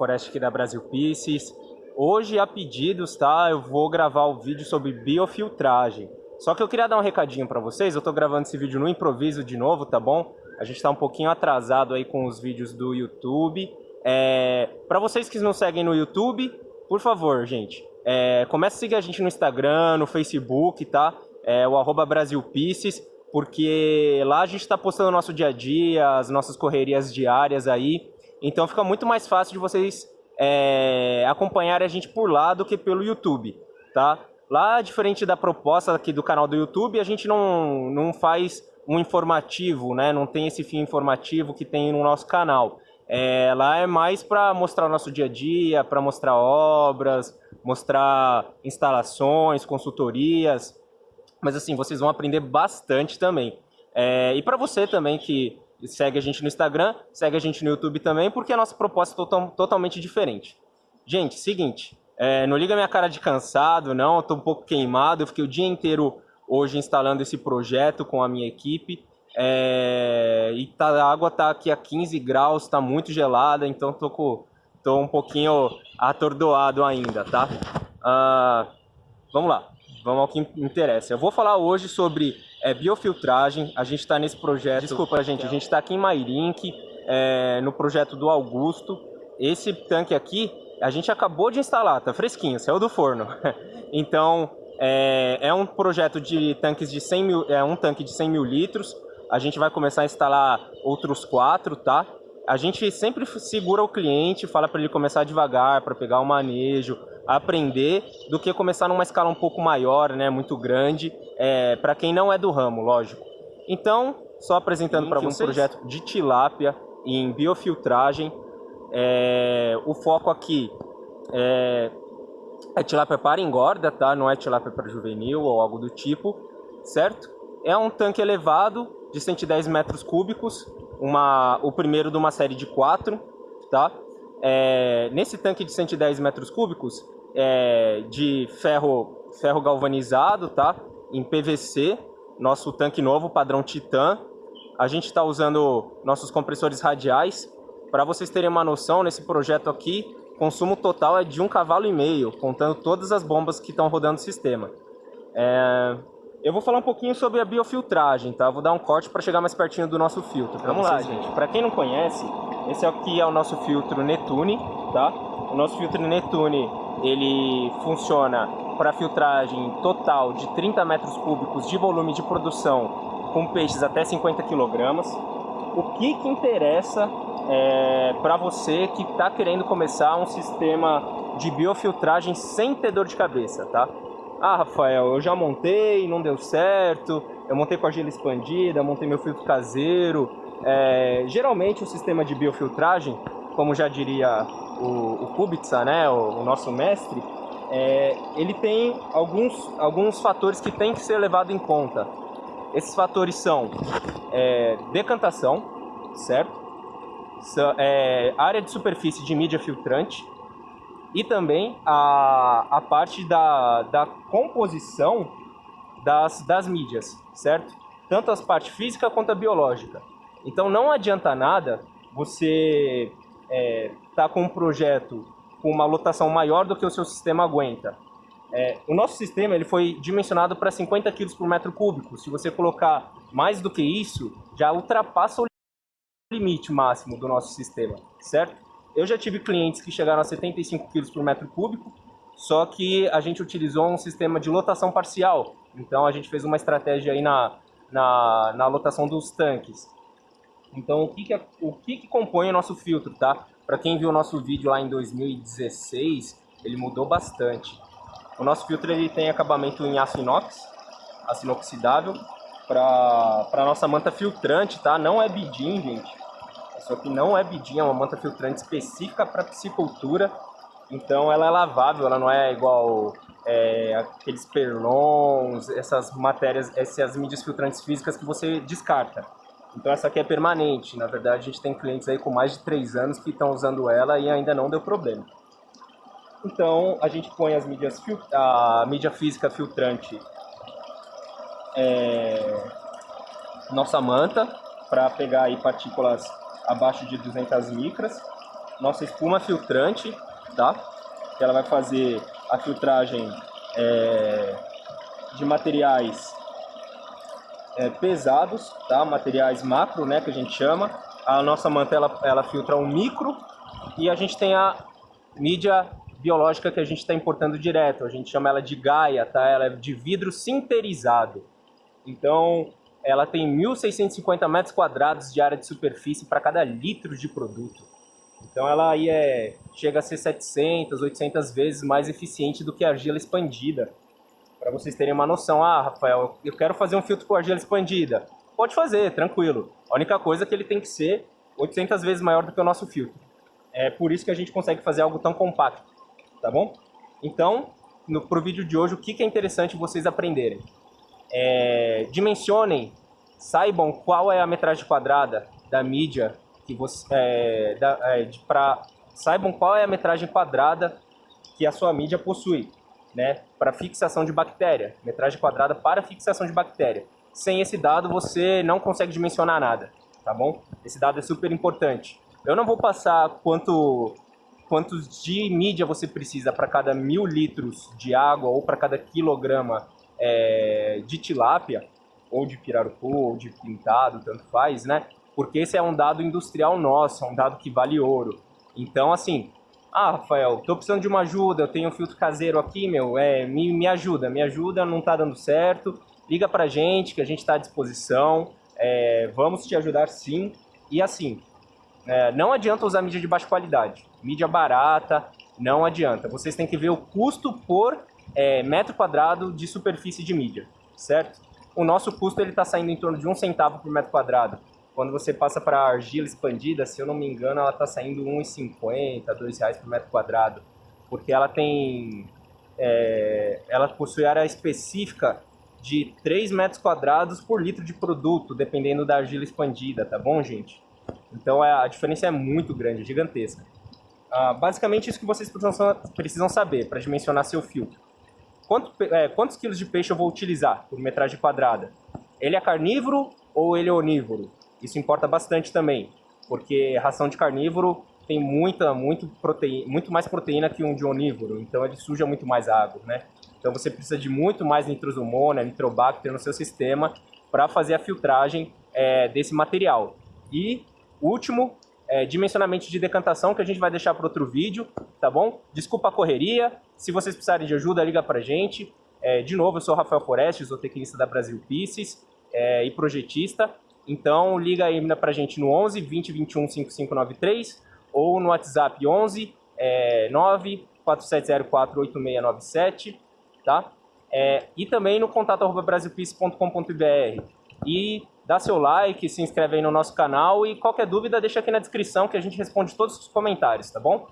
Oreste aqui da Brasil Pieces. Hoje, a pedidos, tá? Eu vou gravar o vídeo sobre biofiltragem. Só que eu queria dar um recadinho para vocês. Eu tô gravando esse vídeo no improviso de novo, tá bom? A gente tá um pouquinho atrasado aí com os vídeos do YouTube. É... Para vocês que não seguem no YouTube, por favor, gente, é... comece a seguir a gente no Instagram, no Facebook, tá? É o arroba Brasil Pieces, porque lá a gente está postando o nosso dia a dia, as nossas correrias diárias aí. Então fica muito mais fácil de vocês é, acompanharem a gente por lá do que pelo YouTube, tá? Lá, diferente da proposta aqui do canal do YouTube, a gente não, não faz um informativo, né? Não tem esse fim informativo que tem no nosso canal. É, lá é mais para mostrar o nosso dia a dia, para mostrar obras, mostrar instalações, consultorias. Mas assim, vocês vão aprender bastante também. É, e para você também que segue a gente no Instagram, segue a gente no YouTube também, porque a nossa proposta é total, totalmente diferente. Gente, seguinte, é, não liga minha cara de cansado, não, eu tô um pouco queimado, eu fiquei o dia inteiro hoje instalando esse projeto com a minha equipe, é, e tá, a água tá aqui a 15 graus, tá muito gelada, então tô, com, tô um pouquinho atordoado ainda, tá? Uh, vamos lá, vamos ao que interessa. Eu vou falar hoje sobre é, biofiltragem. A gente está nesse projeto. Desculpa, gente, a gente está aqui em Mairink, é, no projeto do Augusto. Esse tanque aqui, a gente acabou de instalar, tá fresquinho, saiu do forno. então, é, é, um projeto de tanques de 100 mil, é um tanque de 100 mil litros. A gente vai começar a instalar outros quatro, tá? A gente sempre segura o cliente, fala para ele começar devagar, para pegar o manejo, aprender, do que começar numa escala um pouco maior, né, muito grande, é, para quem não é do ramo, lógico. Então, só apresentando para vocês um projeto de tilápia em biofiltragem. É, o foco aqui é, é tilápia para engorda, tá? Não é tilápia para juvenil ou algo do tipo, certo? É um tanque elevado de 110 metros cúbicos, uma, o primeiro de uma série de quatro, tá? É, nesse tanque de 110 metros cúbicos, é, de ferro, ferro galvanizado, tá? Em PVC, nosso tanque novo, padrão Titan. A gente está usando nossos compressores radiais. Para vocês terem uma noção, nesse projeto aqui, consumo total é de um cavalo e meio, contando todas as bombas que estão rodando o sistema. É... Eu vou falar um pouquinho sobre a biofiltragem, tá? Vou dar um corte para chegar mais pertinho do nosso filtro. Vamos lá, gente. Para quem não conhece, esse aqui é o nosso filtro Netune, tá? O nosso filtro Netune ele funciona para filtragem total de 30 metros cúbicos de volume de produção com peixes até 50 quilogramas. O que, que interessa é, para você que está querendo começar um sistema de biofiltragem sem ter dor de cabeça, tá? Ah, Rafael, eu já montei, não deu certo, eu montei com argila expandida, montei meu filtro caseiro. É, geralmente o sistema de biofiltragem, como já diria o, o Kubica, né, o, o nosso mestre, é, ele tem alguns, alguns fatores que tem que ser levado em conta. Esses fatores são é, decantação, certo? É, área de superfície de mídia filtrante e também a, a parte da, da composição das, das mídias, certo? Tanto a parte física quanto a biológica. Então não adianta nada você é, tá com um projeto com uma lotação maior do que o seu sistema aguenta. É, o nosso sistema ele foi dimensionado para 50 kg por metro cúbico. Se você colocar mais do que isso, já ultrapassa o limite máximo do nosso sistema, certo? Eu já tive clientes que chegaram a 75 kg por metro cúbico, só que a gente utilizou um sistema de lotação parcial. Então a gente fez uma estratégia aí na, na, na lotação dos tanques. Então, o que, que, o que, que compõe o nosso filtro, tá? Para quem viu o nosso vídeo lá em 2016, ele mudou bastante. O nosso filtro ele tem acabamento em aço inox, aço inoxidável, para nossa manta filtrante, tá? Não é bidim, gente. Isso aqui não é bidim, é uma manta filtrante específica para piscicultura. Então ela é lavável, ela não é igual é, aqueles perlons, essas matérias, essas mídias filtrantes físicas que você descarta. Então essa aqui é permanente. Na verdade, a gente tem clientes aí com mais de 3 anos que estão usando ela e ainda não deu problema. Então a gente põe as mídias a mídia física filtrante é, nossa manta para pegar aí partículas abaixo de 200 micras. nossa espuma filtrante, tá? Que ela vai fazer a filtragem é, de materiais é, pesados, tá? Materiais macro, né, que a gente chama. A nossa manta ela, ela filtra um micro e a gente tem a mídia biológica que a gente está importando direto. A gente chama ela de Gaia, tá? Ela é de vidro sinterizado. Então, ela tem 1.650 metros quadrados de área de superfície para cada litro de produto. Então ela aí é, chega a ser 700, 800 vezes mais eficiente do que a argila expandida. Para vocês terem uma noção, ah, Rafael, eu quero fazer um filtro com argila expandida. Pode fazer, tranquilo. A única coisa é que ele tem que ser 800 vezes maior do que o nosso filtro. É por isso que a gente consegue fazer algo tão compacto, tá bom? Então, no, pro vídeo de hoje, o que, que é interessante vocês aprenderem? É, dimensionem, saibam qual é a metragem quadrada da mídia que você, é, é, pra, saibam qual é a metragem quadrada que a sua mídia possui, né, para fixação de bactéria, metragem quadrada para fixação de bactéria. Sem esse dado você não consegue dimensionar nada, tá bom? Esse dado é super importante. Eu não vou passar quanto quantos de mídia você precisa para cada mil litros de água ou para cada quilograma é, de tilápia, ou de pirarucu, ou de pintado, tanto faz, né? Porque esse é um dado industrial nosso, é um dado que vale ouro. Então, assim, ah, Rafael, tô precisando de uma ajuda, eu tenho um filtro caseiro aqui, meu, é, me, me ajuda, me ajuda, não tá dando certo, liga pra gente que a gente tá à disposição, é, vamos te ajudar sim. E assim, é, não adianta usar mídia de baixa qualidade, mídia barata, não adianta. Vocês têm que ver o custo por é, metro quadrado de superfície de mídia, certo? O nosso custo ele está saindo em torno de um centavo por metro quadrado. Quando você passa para argila expandida, se eu não me engano, ela está saindo R$ 1,50, R$ reais por metro quadrado, porque ela tem, é, ela possui área específica de 3 metros quadrados por litro de produto, dependendo da argila expandida, tá bom, gente? Então é, a diferença é muito grande, gigantesca. Ah, basicamente isso que vocês precisam, precisam saber para dimensionar seu filtro. Quanto, é, quantos quilos de peixe eu vou utilizar por metragem quadrada? Ele é carnívoro ou ele é onívoro? Isso importa bastante também, porque ração de carnívoro tem muita, muito, proteína, muito mais proteína que um de onívoro, então ele suja muito mais água, né? Então você precisa de muito mais nitrosomona, nitrobacter no seu sistema para fazer a filtragem é, desse material. E último, é, dimensionamento de decantação que a gente vai deixar para outro vídeo, tá bom? Desculpa a correria, se vocês precisarem de ajuda, liga pra gente. É, de novo, eu sou Rafael Foreste, zootecnista da Brasil Pieces é, e projetista. Então, liga aí pra gente no 11 20 21 5593 ou no WhatsApp 11 é, 9 4704 8697, tá? É, e também no contato arroba brasilpeace.com.br. E dá seu like, se inscreve aí no nosso canal e qualquer dúvida deixa aqui na descrição que a gente responde todos os comentários, tá bom?